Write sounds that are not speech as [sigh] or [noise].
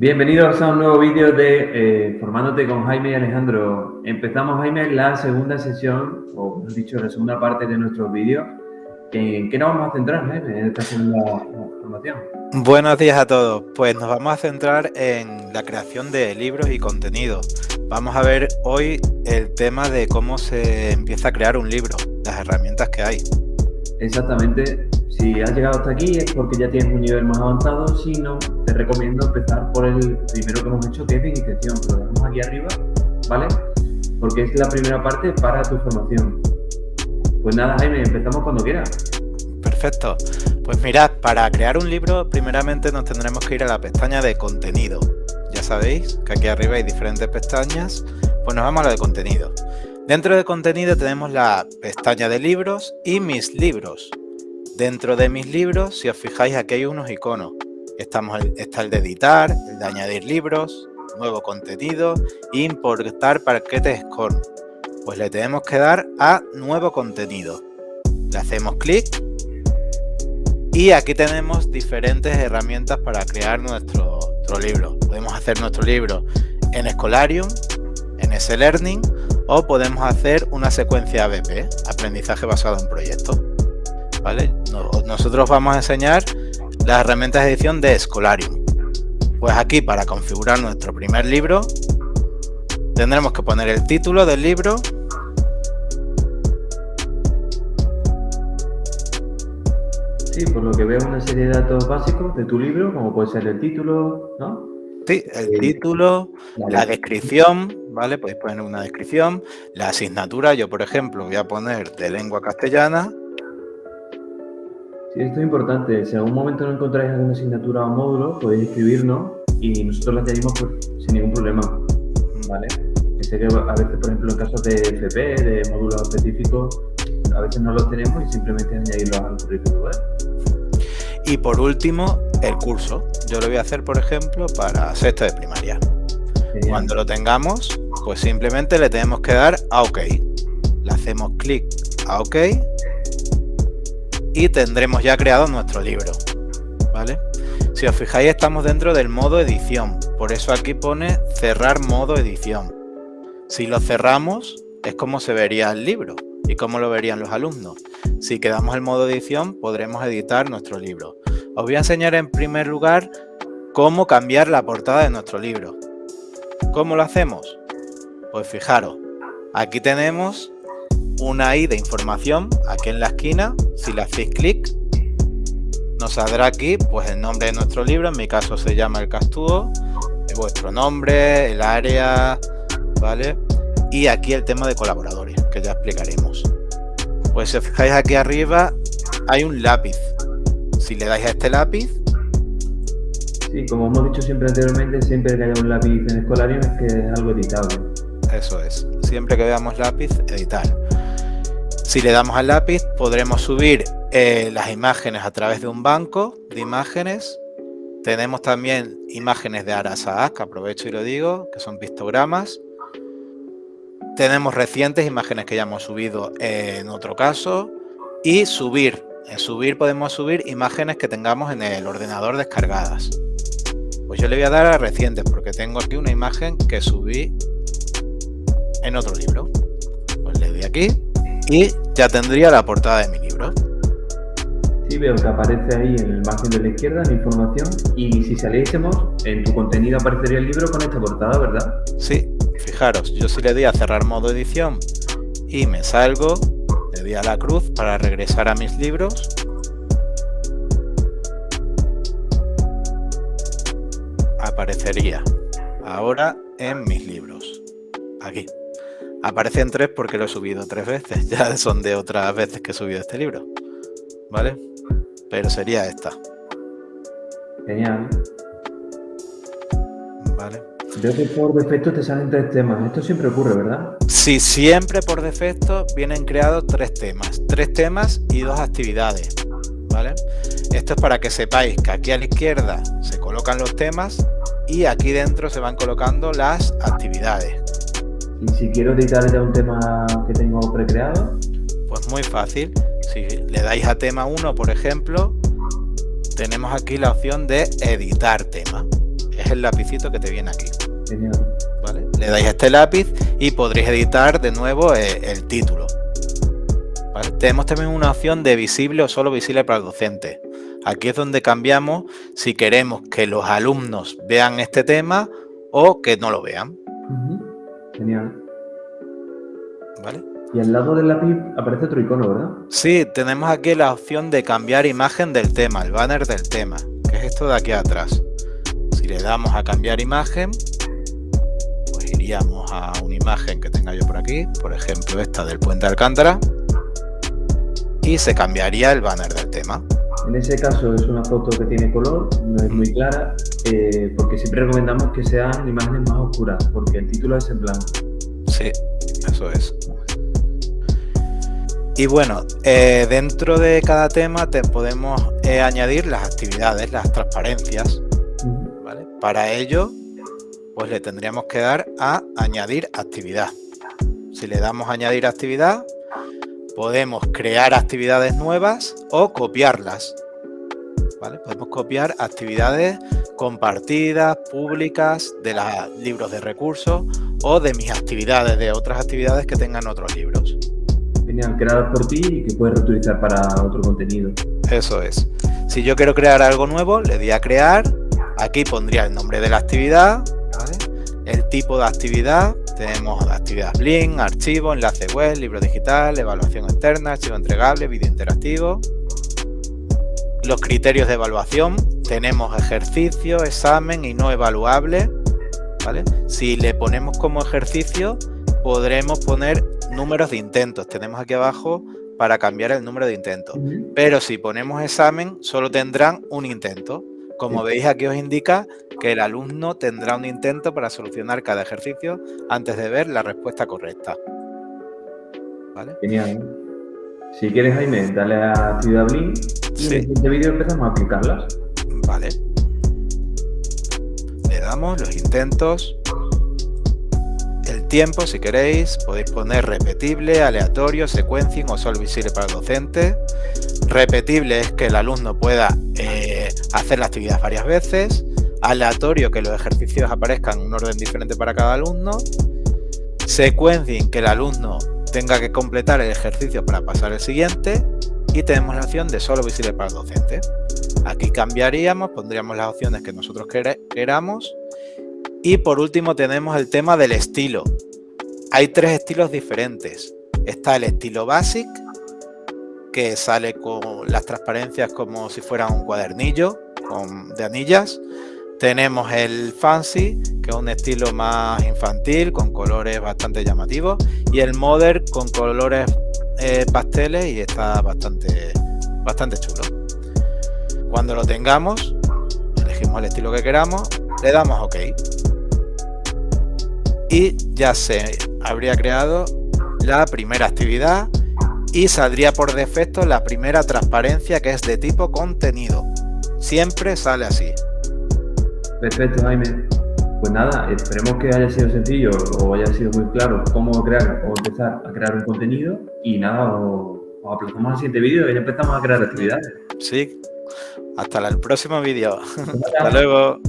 Bienvenidos a un nuevo vídeo de eh, Formándote con Jaime y Alejandro. Empezamos, Jaime, la segunda sesión, o mejor dicho, la segunda parte de nuestro vídeo. ¿En qué nos vamos a centrar, Jaime, en esta segunda formación? Buenos días a todos. Pues nos vamos a centrar en la creación de libros y contenidos. Vamos a ver hoy el tema de cómo se empieza a crear un libro, las herramientas que hay. Exactamente. Si has llegado hasta aquí es porque ya tienes un nivel más avanzado, si no, te recomiendo empezar por el primero que hemos hecho, que es de iniciación, lo dejamos aquí arriba, ¿vale? Porque es la primera parte para tu formación. Pues nada, Jaime, empezamos cuando quieras. Perfecto. Pues mirad, para crear un libro, primeramente nos tendremos que ir a la pestaña de contenido. Ya sabéis que aquí arriba hay diferentes pestañas, pues nos vamos a la de contenido. Dentro de contenido tenemos la pestaña de libros y mis libros. Dentro de mis libros, si os fijáis, aquí hay unos iconos. Estamos, está el de editar, el de añadir libros, nuevo contenido, importar paquetes con. Pues le tenemos que dar a nuevo contenido. Le hacemos clic y aquí tenemos diferentes herramientas para crear nuestro, libro. Podemos hacer nuestro libro en Scholarium, en S-Learning o podemos hacer una secuencia ABP, aprendizaje basado en proyectos. ¿vale? Nosotros vamos a enseñar las herramientas de edición de Scholarium. Pues aquí para configurar nuestro primer libro tendremos que poner el título del libro Sí, por lo que veo una serie de datos básicos de tu libro, como puede ser el título, ¿no? Sí, el eh, título, la descripción, ¿vale? Podéis poner una descripción, la asignatura, yo por ejemplo voy a poner de lengua castellana Sí, esto es importante. Si en algún momento no encontráis alguna asignatura o módulo, podéis escribirnos y nosotros la añadimos pues, sin ningún problema. ¿Vale? sé que a veces, por ejemplo, en casos de FP, de módulos específicos, a veces no los tenemos y simplemente añadirlos al currículum. Y por último, el curso. Yo lo voy a hacer, por ejemplo, para sexto de primaria. Cuando lo tengamos, pues simplemente le tenemos que dar a OK. Le hacemos clic a OK y tendremos ya creado nuestro libro. ¿Vale? Si os fijáis estamos dentro del modo edición, por eso aquí pone cerrar modo edición. Si lo cerramos es como se vería el libro y cómo lo verían los alumnos. Si quedamos en modo edición podremos editar nuestro libro. Os voy a enseñar en primer lugar cómo cambiar la portada de nuestro libro. ¿Cómo lo hacemos? Pues fijaros, aquí tenemos una I de información aquí en la esquina. Si le hacéis clic, nos saldrá aquí pues el nombre de nuestro libro. En mi caso se llama El Castudo. Vuestro nombre, el área, ¿vale? Y aquí el tema de colaboradores, que ya explicaremos. Pues si os fijáis aquí arriba, hay un lápiz. Si le dais a este lápiz... Sí, como hemos dicho siempre anteriormente, siempre que haya un lápiz en Escolarium es que es algo editable. Eso es. Siempre que veamos lápiz, editar. Si le damos al lápiz podremos subir eh, las imágenes a través de un banco de imágenes. Tenemos también imágenes de Arasaak, que aprovecho y lo digo, que son pistogramas. Tenemos recientes imágenes que ya hemos subido en otro caso. Y subir. En subir podemos subir imágenes que tengamos en el ordenador descargadas. Pues yo le voy a dar a recientes porque tengo aquí una imagen que subí en otro libro. Pues le doy aquí y ya tendría la portada de mi libro. Sí, veo que aparece ahí en el margen de la izquierda la información y si saliésemos, en tu contenido aparecería el libro con esta portada, ¿verdad? Sí, fijaros, yo si le doy a cerrar modo edición y me salgo, le doy a la cruz para regresar a mis libros aparecería ahora en mis libros, aquí. Aparecen tres porque lo he subido tres veces. [laughs] Ya son de otras veces que he subido este libro. ¿Vale? Pero sería esta. Genial. Vale. Veo que por defecto te salen tres temas. Esto siempre ocurre, ¿verdad? Sí, siempre por defecto vienen creados tres temas. Tres temas y dos actividades. ¿Vale? Esto es para que sepáis que aquí a la izquierda se colocan los temas y aquí dentro se van colocando las actividades. Y si quiero editar ya un tema que tengo precreado. Pues muy fácil. Si le dais a tema 1, por ejemplo, tenemos aquí la opción de editar tema. Es el lapicito que te viene aquí. Le dais este lápiz y podréis editar de nuevo eh, el, título. Tenemos también una opción de visible o solo visible para el docente. Aquí es donde cambiamos si queremos que los alumnos vean este tema o que no lo vean. Genial. ¿Vale? Y al lado del lápiz aparece otro icono, ¿verdad? Sí, tenemos aquí la opción de cambiar imagen del tema, el banner del tema, que es esto de aquí atrás. Si le damos a cambiar imagen, pues iríamos a una imagen que tenga yo por aquí, por ejemplo esta del puente Alcántara, y se cambiaría el banner del tema. En ese caso es una foto que tiene color, no es muy clara, eh, porque siempre recomendamos que sean imágenes más oscuras, porque el título es en blanco. Sí, eso es. Y bueno, eh, dentro de cada tema te podemos eh, añadir las actividades, las transparencias. Para ello, pues le tendríamos que dar a añadir actividad. Si le damos a añadir actividad, podemos crear actividades nuevas o copiarlas. Podemos copiar actividades compartidas, públicas, de los libros de recursos o de mis actividades, de otras actividades que tengan otros libros. Genial, creadas por ti y que puedes reutilizar para otro contenido. Eso es. Si yo quiero crear algo nuevo, le doy a crear. Aquí pondría el nombre de la actividad, el tipo de actividad, tenemos actividad Blink, archivo, enlace web, libro digital, evaluación externa, archivo entregable, vídeo interactivo. Los criterios de evaluación, tenemos ejercicio, examen y no evaluable. ¿vale? Si le ponemos como ejercicio, podremos poner números de intentos. Tenemos aquí abajo para cambiar el número de intentos. Pero si ponemos examen, solo tendrán un intento. Como veis aquí os indica que el alumno tendrá un intento para solucionar cada ejercicio antes de ver la respuesta correcta. ¿Vale? Genial. Si quieres, Jaime, dale a actividad Blink y en este vídeo empezamos a aplicarlas. Vale. Le damos los intentos. El tiempo, si queréis, podéis poner repetible, aleatorio, sequencing o solo visible para el docente. Repetible es que el alumno pueda eh, hacer la actividad varias veces. Aleatorio, que los ejercicios aparezcan en un orden diferente para cada alumno. Sequencing, que el alumno tenga que completar el ejercicio para pasar el siguiente. Y tenemos la opción de solo visible para el docente. Aquí cambiaríamos, pondríamos las opciones que nosotros queramos. Y por último tenemos el tema del estilo. Hay tres estilos diferentes. Está el estilo Basic, que sale con las transparencias como si fuera un cuadernillo de anillas. Tenemos el Fancy, que es un estilo más infantil, con colores bastante llamativos. Y el Modern, con colores eh, pasteles y está bastante, bastante chulo. Cuando lo tengamos, elegimos el estilo que queramos, le damos OK. Y ya se habría creado la primera actividad y saldría por defecto la primera transparencia que es de tipo contenido. Siempre sale así. Perfecto, Jaime. Pues nada, esperemos que haya sido sencillo o haya sido muy claro cómo crear o empezar a crear un contenido y nada, os, aplazamos al siguiente vídeo y ya empezamos a crear actividades. Sí, hasta el próximo vídeo. [laughs] Hasta luego.